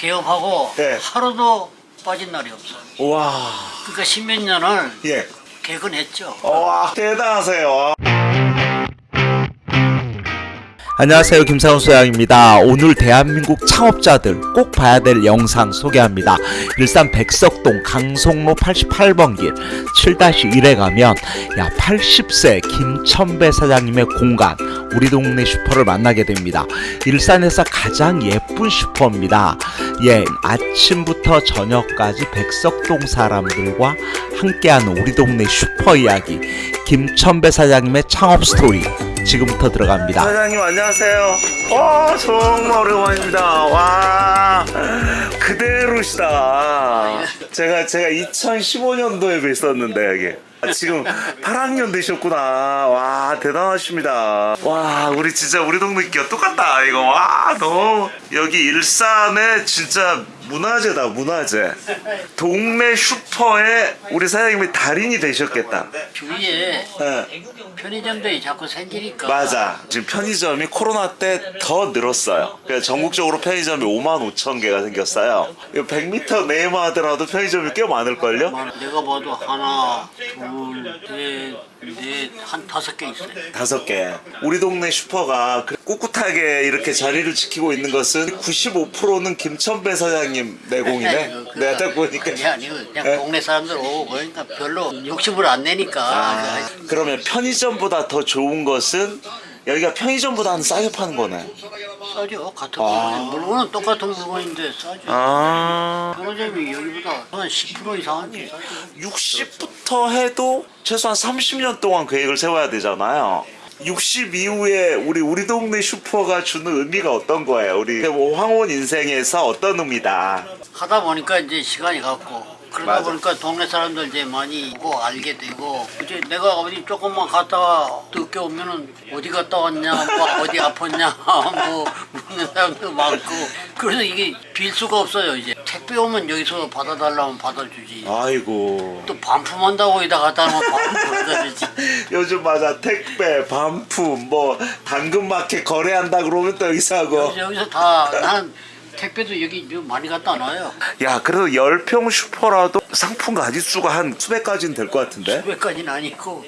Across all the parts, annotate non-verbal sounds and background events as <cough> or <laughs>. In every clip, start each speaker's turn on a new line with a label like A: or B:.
A: 개업하고
B: 예.
A: 하루도 빠진 날이 없어.
B: 와,
A: 그러니까 십몇 년을
B: 예.
A: 개근했죠.
B: 와, 대단하세요.
C: 안녕하세요. 김상훈 소장입니다. 오늘 대한민국 창업자들 꼭 봐야 될 영상 소개합니다. 일산 백석동 강송로 88번 길 7-1에 가면 야 80세 김천배 사장님의 공간 우리 동네 슈퍼를 만나게 됩니다. 일산에서 가장 예쁜 슈퍼입니다. 예 아침부터 저녁까지 백석동 사람들과 함께하는 우리 동네 슈퍼 이야기 김천배 사장님의 창업 스토리 지금부터 들어갑니다
B: 사장님 안녕하세요. 와, 정말 오랜만입니다. 와, 그대로시다. 제가 제가 2015년도에 뵀었는데 여기. 아, 지금 8학년 되셨구나. 와, 대단하십니다. 와, 우리 진짜 우리 동네 끼가 똑같다. 이거 와, 너무 여기 일산에 진짜 문화재다, 문화재. 동네 슈퍼에 우리 사장님이 달인이 되셨겠다.
A: 주위에
B: 네.
A: 편의점들이 자꾸 생기니까
B: 맞아. 지금 편의점이 코로나 때 더 늘었어요. 그래서 전국적으로 편의점이 5만 5천 개가 생겼어요. 이거 100m 내만 하더라도 편의점이 꽤 많을걸요?
A: 내가 봐도 하나, 둘, 셋, 넷, 한 다섯 개 있어요.
B: 다섯 개. 우리 동네 슈퍼가 그 꿋꿋하게 이렇게 자리를 지키고 있는 것은 95%는 김천배 사장님 내공이네. 내가 딱 보니까.
A: 그게 아니고 그냥
B: 예?
A: 동네 사람들 오고 그러니까 별로 욕심을 안 내니까
B: 아, 그러면 편의점보다 더 좋은 것은 여기가 편의점보다는 싸게 파는 거네.
A: 싸죠 같은
B: 아.
A: 물건 물건은 똑같은 물건인데 싸죠
B: 아.
A: 편의점이 여기보다 한 10% 이상은 싸죠
B: 60부터 해도 최소한 30년 동안 계획을 세워야 되잖아요. 60 이후에 우리 우리 동네 슈퍼가 주는 의미가 어떤 거예요? 우리 뭐 황혼 인생에서 어떤 의미다?
A: 하다 보니까 이제 시간이 갔고 그러다
B: 맞아.
A: 보니까 동네 사람들 이제 많이 보고 알게 되고 이제 내가 어디 조금만 갔다가 늦게 오면은 어디 갔다 왔냐 뭐 어디 아팠냐 뭐 묻는 사람도 많고 그래서 이게 빌 수가 없어요 이제. 택배 오면 여기서 받아달라면 받아주지.
B: 아이고.
A: 또 반품한다고 여기다 갖다 놓으면 반품 갖다 주지.
B: 요즘 맞아. 택배 반품 뭐 당근마켓 거래한다 그러면 또 여기서 하고.
A: 여기서 다 나는 택배도 여기 많이 갖다 놔요.
B: 야 그래도 10평 슈퍼라도 상품 가짓수가 한 수백 가지는 될 것 같은데?
A: 수백까지는 아니고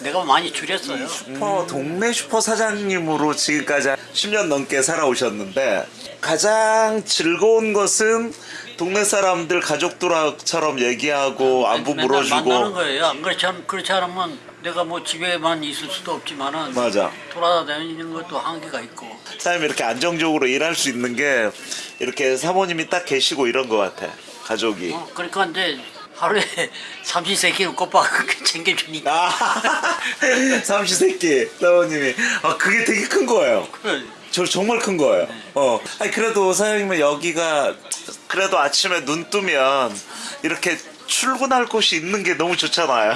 A: 내가 많이 줄였어요.
B: 슈퍼 동네 슈퍼 사장님으로 지금까지 10년 넘게 살아오셨는데 가장 즐거운 것은 동네 사람들 가족들처럼 얘기하고 안부
A: 맨날 만나는
B: 물어주고.
A: 거예요. 안 그렇지, 않, 그렇지 않으면 내가 뭐 집에만 있을 수도 없지만은
B: 맞아.
A: 돌아다니는 것도 한계가 있고.
B: 사장님 이렇게 안정적으로 일할 수 있는 게 이렇게 사모님이 딱 계시고 이런 것 같아 가족이.
A: 어, 그러니까 이제 하루에 <laughs> 삼시세끼를 꼬박 챙겨주니까.
B: 아 <laughs> 삼시세끼 사모님이. 아 그게 되게 큰 거예요.
A: 그래.
B: 저 정말 큰 거예요. 어. 아니 그래도 사장님은 여기가 그래도 아침에 눈 뜨면 이렇게 출근할 곳이 있는 게 너무 좋잖아요.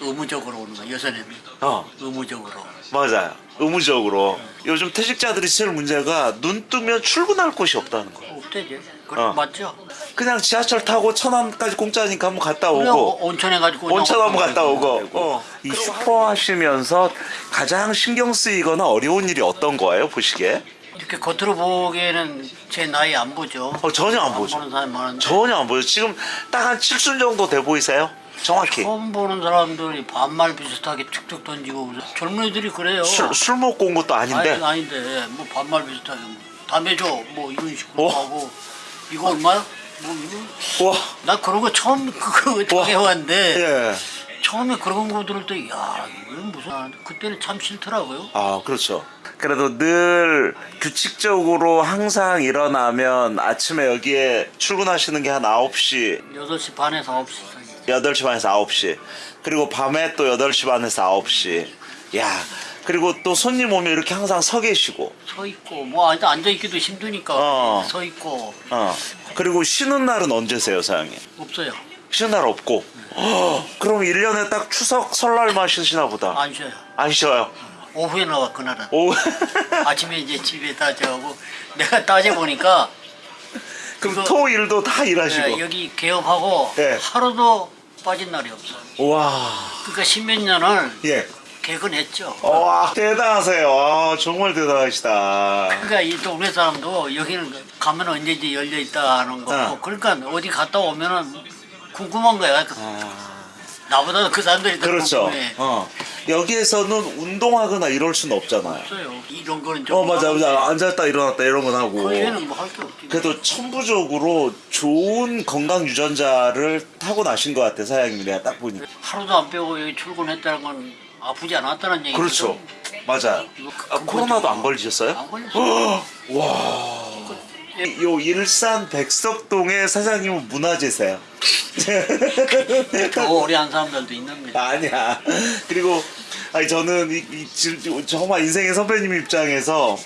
A: 의무적으로 오는 거야 요새는
B: 어,
A: 의무적으로
B: 맞아요. 의무적으로. 요즘 퇴직자들이 제일 문제가 눈 뜨면 출근할 곳이 없다는 거.
A: 없대지 그래
B: 어.
A: 맞죠?
B: 그냥 지하철 타고 천안까지 공짜니까 한번 갔다 오고.
A: 온천에 가지고
B: 온천 한번 갔다 오고. 어. 이 슈퍼 하시면서 가장 신경 쓰이거나 어려운 일이 어떤 거예요, 보시기에?
A: 이렇게 겉으로 보기에는 제 나이 안 보죠.
B: 어, 전혀 안 보죠.
A: 보는 사람이 많은데
B: 전혀 안 보여요. 지금 딱 한 7순 정도 돼 보이세요? 정확히.
A: 처음 보는 사람들이 반말 비슷하게 툭툭 던지고 젊은이들이 그래요.
B: 술, 술 먹고 온 것도 아닌데.
A: 아니, 아닌데 뭐 반말 비슷하게 뭐 담배 줘 뭐 이런 식으로
B: 어?
A: 하고 이거 얼마야? 뭐
B: 와,
A: 나 그런 거 처음 그거 당해왔는데
B: 예.
A: 처음에 그런 거 들을 때 야 이건 무슨 아, 그때는 참 싫더라고요.
B: 아, 그렇죠. 그래도 늘 규칙적으로 항상 일어나면 아침에 여기에 출근하시는 게 한 9시,
A: 8시 반에서 9시 사이.
B: 8시 반에서 9시. 그리고 밤에 또 8시 반에서 9시. 야, 그리고 또 손님 오면 이렇게 항상 서 계시고.
A: 서 있고 뭐 앉아 있기도 힘드니까
B: 어.
A: 서 있고
B: 어. 그리고 쉬는 날은 언제세요, 사장님?
A: 없어요.
B: 쉬는 날 없고. 허, 그럼 1년에 딱 추석, 설날만 쉬시나 보다.
A: 안 쉬어요.
B: 안 쉬어요.
A: 오후에 나와 그날은.
B: 오. <laughs>
A: 아침에 이제 집에 다 저하고 내가 따져 보니까 <laughs>
B: 그럼 토일도 다 일하시고.
A: 네, 여기 개업하고
B: 예.
A: 하루도 빠진 날이 없어.
B: 와.
A: 그러니까 십몇 년을
B: 예.
A: 개근했죠.
B: 와 대단하세요. 아, 정말 대단하시다.
A: 그러니까 이 동네 사람도 여기는 가면 언제든지 열려 있다 하는 거고
B: 어.
A: 그러니까 어디 갔다 오면은 궁금한 거야. 나보다 그 사람들이 더
B: 그렇죠.
A: 궁금해.
B: 어. 여기에서는 운동하거나 이럴 수는 없잖아요.
A: 없어요. 이런 거는 좀
B: 어 맞아 맞아 앉았다 일어났다 이런 건 하고.
A: 거기에는 뭐 할 게 없지.
B: 그래도 천부적으로 좋은 건강 유전자를 타고 나신 것 같아 사장님이 내가 딱 보니까.
A: 하루도 안 빼고 여기 출근했다는 건 아프지 않았다는 얘기죠.
B: 그렇죠. 맞아. 아, 코로나도 안 걸리셨어요?
A: 안 걸렸어.
B: 와. 요 일산 백석동의 사장님은 문화재세요.
A: 더 오래 한 사람들도 있는데.
B: 아니야. 그리고 아니 저는 이, 이 지- 정말 인생의 선배님 입장에서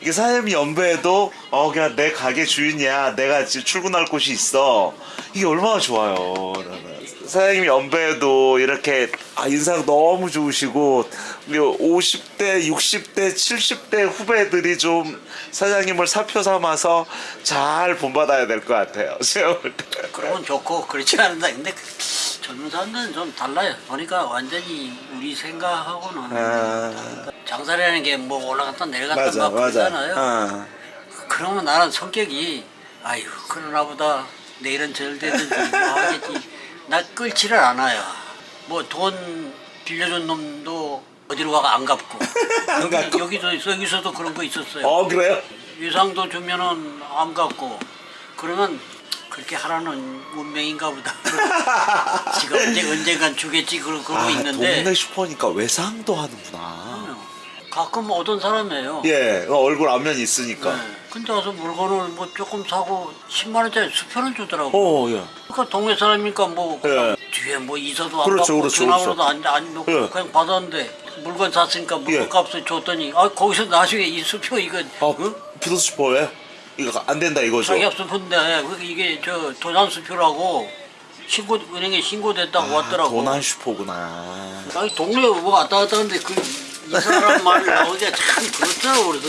B: 이게 사장님이 연배에도 어 그냥 내 가게 주인이야. 내가 지금 출근할 곳이 있어. 이게 얼마나 좋아요. 나는. 사장님이 연배에도 이렇게 아, 인상 너무 좋으시고 우리 50대, 60대, 70대 후배들이 좀 사장님을 사표 삼아서 잘 본받아야 될 것 같아요. <laughs> 제가 볼 때.
A: 그러면 좋고 그렇지 않은다. 근데 젊은 사람들은 좀 달라요. 보니까 완전히 우리 생각하고는
B: 아,
A: 장사라는 게 뭐 올라갔다 내려갔다
B: 맞아,
A: 막. 그러잖아요.
B: 어.
A: 그러면 나는 성격이 아유 그러나 보다 내일은 절 되든지 뭐 하겠지 나 끌지를 않아요 뭐 돈 빌려준 놈도 어디로 가가 안 갚고 <laughs>
B: 안
A: 여기,
B: 갚고?
A: 여기도 여기서도 그런 거 있었어요
B: 어 그래요?
A: 유상도 주면은 안 갚고 그러면 그렇게 하라는 운명인가 보다 <laughs> 지가 언제 언젠간 주겠지 그러, 그러고
B: 아,
A: 있는데
B: 동네 슈퍼니까 외상도 하는구나.
A: 가끔 오던 사람이에요
B: 예, 어, 얼굴 안면이 있으니까.
A: 네. 근데 와서 물건을 뭐 조금 사고 10만 원짜리 수표는 주더라고.
B: 어, 예.
A: 그러니까 동네 사람이니까 뭐
B: 예.
A: 뒤에 뭐 이서도 안
B: 그렇죠,
A: 받고
B: 그렇죠,
A: 전화번호도 안, 안 넣고
B: 예.
A: 그냥 받았는데 물건 샀으니까 물건
B: 예.
A: 값을 줬더니 아 거기서 나중에 이 수표 이거
B: 어,
A: 어?
B: 비도 슈퍼에 이거 안 된다 이거죠.
A: 자기업 수표인데 이게 저 도난 수표라고 신고 은행에 신고됐다고 왔더라고.
B: 아, 도난 슈퍼구나.
A: 아니 동네에 뭐 왔다 갔다 하는데 그 이 사람 말이 나오기가 참 그렇더라고 그래서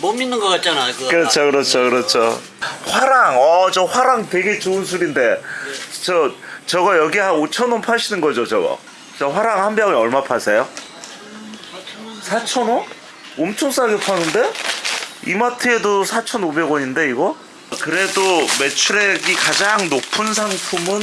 A: 못 믿는 것 같잖아. 그거.
B: 그렇죠, 그렇죠, 그렇죠. 화랑, 어, 저 화랑 되게 좋은 술인데, 저 저거 여기 한 5천 원 파시는 거죠, 저거? 저 화랑 한 병에 얼마 파세요? 4천 원? 엄청 싸게 파는데? 이마트에도 4,500원인데 이거? 그래도 매출액이 가장 높은 상품은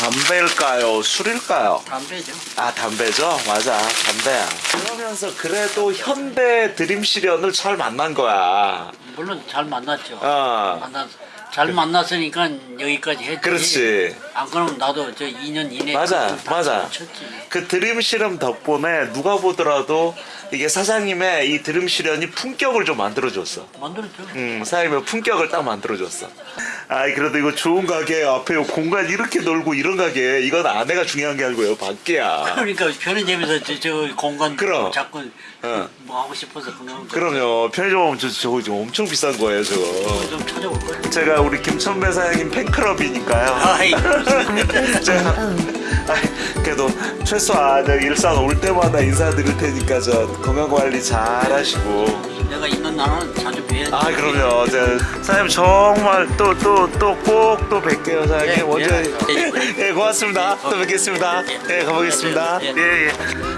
B: 담배일까요? 술일까요?
A: 담배죠.
B: 아 담배죠? 맞아 담배야 그러면서 그래도 현대 드림 시련을 잘 만난 거야
A: 물론 잘 만났죠.
B: 어
A: 만났, 잘 만났으니까 여기까지 했지.
B: 그렇지
A: 안 그러면 나도 저 2년 이내
B: 맞아,
A: 다
B: 맞아.
A: 쳤지.
B: 그 드림 실험 덕분에 누가 보더라도 이게 사장님의 이 드림 실현이 품격을 좀 만들어줬어
A: 만들었죠.
B: 음, 사장님의 품격을 딱 만들어줬어. 아이, 그래도 이거 좋은 가게 앞에 요 공간 이렇게 넓고 이런 가게, 이건 아내가 중요한 게 아니고요, 밖이야.
A: 그러니까 편의점에서 저, 저 공간
B: 그럼.
A: 자꾸
B: 어.
A: 뭐 하고 싶어서 그냥
B: 그럼요, 편의점 오면 저, 저거 지금 엄청 비싼 거예요, 저거.
A: 좀 찾아볼 거예요.
B: 제가 우리 김천배 사장님 팬클럽이니까요.
A: 아이
B: 제가 그래도 최소한 저 일산 올 때마다 인사드릴 테니까 저 건강 관리 잘 하시고.
A: 내가 있는 날은 자주 뵈야
B: 아 그럼요. 저, 사장님 정말 또 또 또꼭또 뵐게요 사장님.
A: 예,
B: 먼저
A: 예.
B: 예 고맙습니다. 또 뵙겠습니다. 예 가보겠습니다.
A: 예.
B: 예 예.